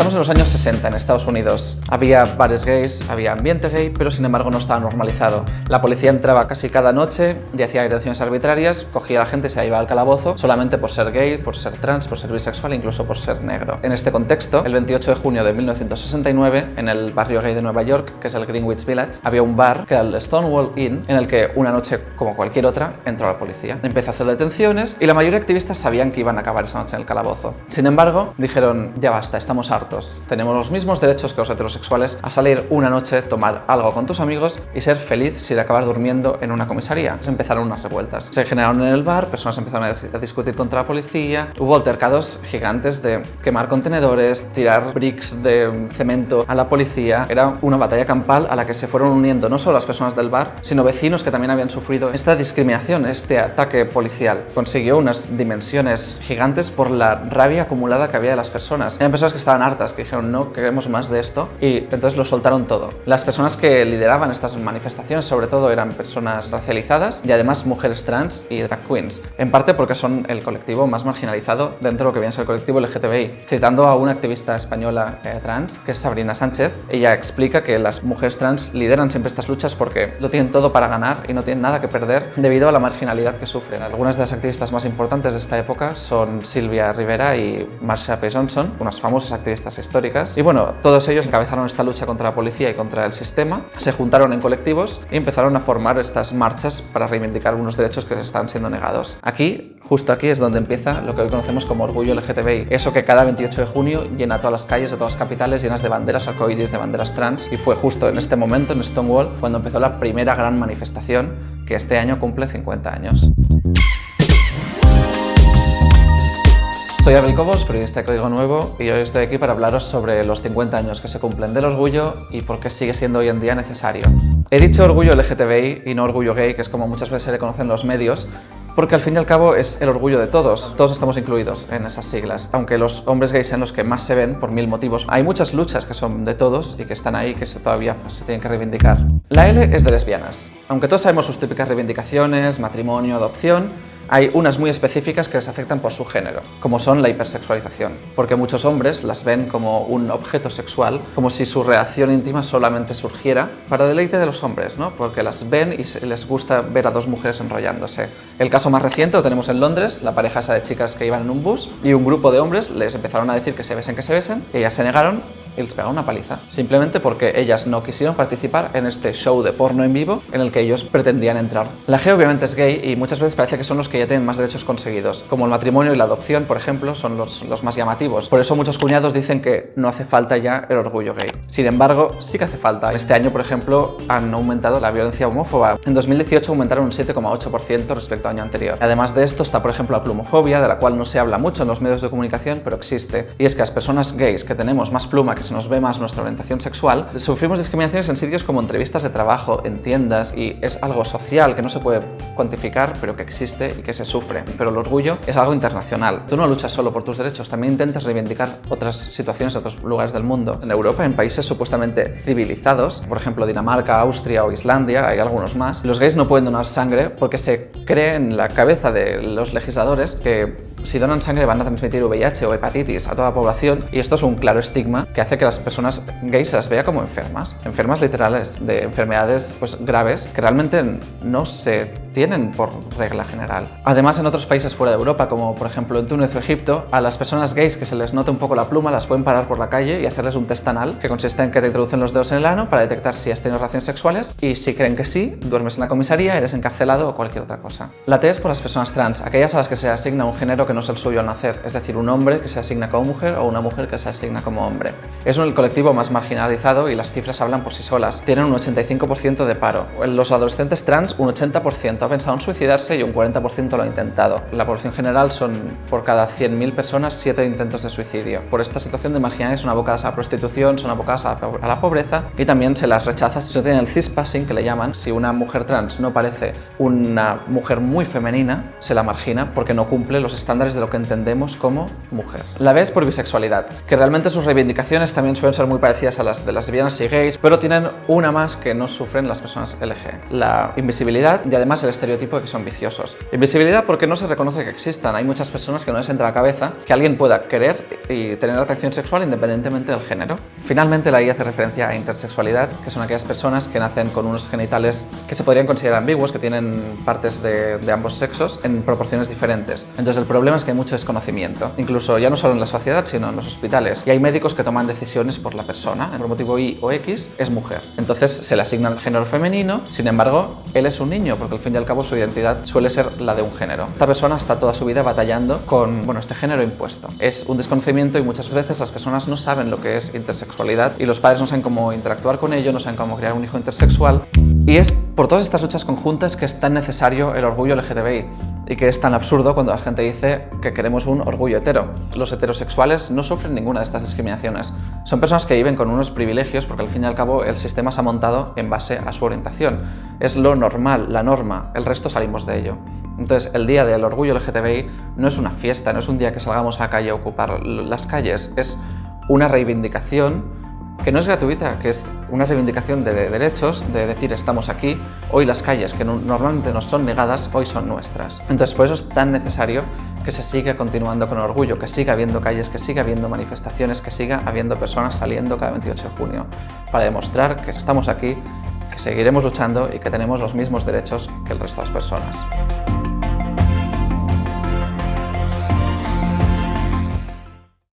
Estamos en los años 60 en Estados Unidos. Había bares gays, había ambiente gay, pero sin embargo no estaba normalizado. La policía entraba casi cada noche y hacía detenciones arbitrarias, cogía a la gente y se iba al calabozo solamente por ser gay, por ser trans, por ser bisexual incluso por ser negro. En este contexto, el 28 de junio de 1969, en el barrio gay de Nueva York, que es el Greenwich Village, había un bar que era el Stonewall Inn, en el que una noche, como cualquier otra, entró la policía. Empezó a hacer detenciones y la mayoría de activistas sabían que iban a acabar esa noche en el calabozo. Sin embargo, dijeron, ya basta, estamos hartos tenemos los mismos derechos que los heterosexuales a salir una noche, tomar algo con tus amigos y ser feliz sin acabar durmiendo en una comisaría. Se empezaron unas revueltas. Se generaron en el bar, personas empezaron a discutir contra la policía, hubo altercados gigantes de quemar contenedores, tirar bricks de cemento a la policía. Era una batalla campal a la que se fueron uniendo no solo las personas del bar, sino vecinos que también habían sufrido esta discriminación, este ataque policial. Consiguió unas dimensiones gigantes por la rabia acumulada que había de las personas. Eran personas que estaban que dijeron no queremos más de esto y entonces lo soltaron todo. Las personas que lideraban estas manifestaciones sobre todo eran personas racializadas y además mujeres trans y drag queens, en parte porque son el colectivo más marginalizado dentro de lo que viene a ser el colectivo LGTBI. Citando a una activista española eh, trans, que es Sabrina Sánchez, ella explica que las mujeres trans lideran siempre estas luchas porque lo tienen todo para ganar y no tienen nada que perder debido a la marginalidad que sufren. Algunas de las activistas más importantes de esta época son Silvia Rivera y Marsha P. Johnson, unas famosas activistas históricas. Y bueno, todos ellos encabezaron esta lucha contra la policía y contra el sistema, se juntaron en colectivos y empezaron a formar estas marchas para reivindicar unos derechos que les están siendo negados. Aquí, justo aquí, es donde empieza lo que hoy conocemos como orgullo LGTBI, eso que cada 28 de junio llena todas las calles de todas las capitales llenas de banderas arcoíris, de banderas trans, y fue justo en este momento, en Stonewall, cuando empezó la primera gran manifestación que este año cumple 50 años. Soy Abel Cobos, periodista de Código Nuevo, y hoy estoy aquí para hablaros sobre los 50 años que se cumplen del orgullo y por qué sigue siendo hoy en día necesario. He dicho orgullo LGTBI y no orgullo gay, que es como muchas veces se le conocen los medios, porque al fin y al cabo es el orgullo de todos, todos estamos incluidos en esas siglas. Aunque los hombres gays sean los que más se ven por mil motivos, hay muchas luchas que son de todos y que están ahí que todavía se tienen que reivindicar. La L es de lesbianas. Aunque todos sabemos sus típicas reivindicaciones, matrimonio, adopción, hay unas muy específicas que les afectan por su género, como son la hipersexualización, porque muchos hombres las ven como un objeto sexual, como si su reacción íntima solamente surgiera para deleite de los hombres, ¿no? porque las ven y les gusta ver a dos mujeres enrollándose. El caso más reciente lo tenemos en Londres, la pareja esa de chicas que iban en un bus y un grupo de hombres les empezaron a decir que se besen, que se besen, ellas se negaron y les pegaron una paliza, simplemente porque ellas no quisieron participar en este show de porno en vivo en el que ellos pretendían entrar. La G obviamente es gay y muchas veces parece que son los que ya tienen más derechos conseguidos, como el matrimonio y la adopción, por ejemplo, son los, los más llamativos. Por eso muchos cuñados dicen que no hace falta ya el orgullo gay. Sin embargo, sí que hace falta. Este año, por ejemplo, han aumentado la violencia homófoba. En 2018 aumentaron un 7,8% respecto al año anterior. Además de esto está, por ejemplo, la plumofobia, de la cual no se habla mucho en los medios de comunicación, pero existe. Y es que las personas gays que tenemos más pluma, que se nos ve más nuestra orientación sexual, sufrimos discriminaciones en sitios como entrevistas de trabajo, en tiendas, y es algo social que no se puede cuantificar, pero que existe y que se sufre. Pero el orgullo es algo internacional. Tú no luchas solo por tus derechos, también intentas reivindicar otras situaciones otros lugares del mundo. En Europa, en países supuestamente civilizados, por ejemplo Dinamarca, Austria o Islandia, hay algunos más, los gays no pueden donar sangre porque se cree en la cabeza de los legisladores que si donan sangre van a transmitir VIH o hepatitis a toda la población y esto es un claro estigma que hace que las personas gays las vea como enfermas, enfermas literales de enfermedades pues, graves que realmente no se tienen por regla general. Además, en otros países fuera de Europa, como por ejemplo en Túnez o Egipto, a las personas gays que se les note un poco la pluma las pueden parar por la calle y hacerles un test anal, que consiste en que te introducen los dedos en el ano para detectar si has tenido relaciones sexuales y si creen que sí, duermes en la comisaría, eres encarcelado o cualquier otra cosa. La T es por las personas trans, aquellas a las que se asigna un género que no es el suyo al nacer, es decir, un hombre que se asigna como mujer o una mujer que se asigna como hombre. Es el colectivo más marginalizado y las cifras hablan por sí solas. Tienen un 85% de paro. En los adolescentes trans, un 80% ha pensado en suicidarse y un 40% lo ha intentado. La población general son por cada 100.000 personas 7 intentos de suicidio. Por esta situación de marginales son abocadas a la prostitución, son abocadas a la pobreza y también se las rechaza si no tienen el cispassing que le llaman. Si una mujer trans no parece una mujer muy femenina, se la margina porque no cumple los estándares de lo que entendemos como mujer. La B es por bisexualidad, que realmente sus reivindicaciones también suelen ser muy parecidas a las de las lesbianas y gays, pero tienen una más que no sufren las personas LG. La invisibilidad y además el el estereotipo de que son viciosos. Invisibilidad porque no se reconoce que existan. Hay muchas personas que no les entra a la cabeza que alguien pueda querer y tener atracción sexual independientemente del género. Finalmente, la I hace referencia a intersexualidad, que son aquellas personas que nacen con unos genitales que se podrían considerar ambiguos, que tienen partes de, de ambos sexos en proporciones diferentes. Entonces el problema es que hay mucho desconocimiento, incluso ya no solo en la sociedad, sino en los hospitales. Y hay médicos que toman decisiones por la persona, por motivo Y o X es mujer. Entonces se le asigna el género femenino, sin embargo, él es un niño, porque al fin y al cabo su identidad suele ser la de un género. Esta persona está toda su vida batallando con bueno, este género impuesto. Es un desconocimiento y muchas veces las personas no saben lo que es intersexualidad y los padres no saben cómo interactuar con ello, no saben cómo crear un hijo intersexual. Y es por todas estas luchas conjuntas que es tan necesario el orgullo LGTBI y que es tan absurdo cuando la gente dice que queremos un orgullo hetero. Los heterosexuales no sufren ninguna de estas discriminaciones. Son personas que viven con unos privilegios porque al fin y al cabo el sistema se ha montado en base a su orientación. Es lo normal, la norma, el resto salimos de ello. Entonces, el Día del Orgullo LGTBI no es una fiesta, no es un día que salgamos a la calle a ocupar las calles, es una reivindicación que no es gratuita, que es una reivindicación de derechos, de decir estamos aquí, hoy las calles que normalmente nos son negadas, hoy son nuestras. Entonces por eso es tan necesario que se siga continuando con orgullo, que siga habiendo calles, que siga habiendo manifestaciones, que siga habiendo personas saliendo cada 28 de junio para demostrar que estamos aquí, que seguiremos luchando y que tenemos los mismos derechos que el resto de las personas.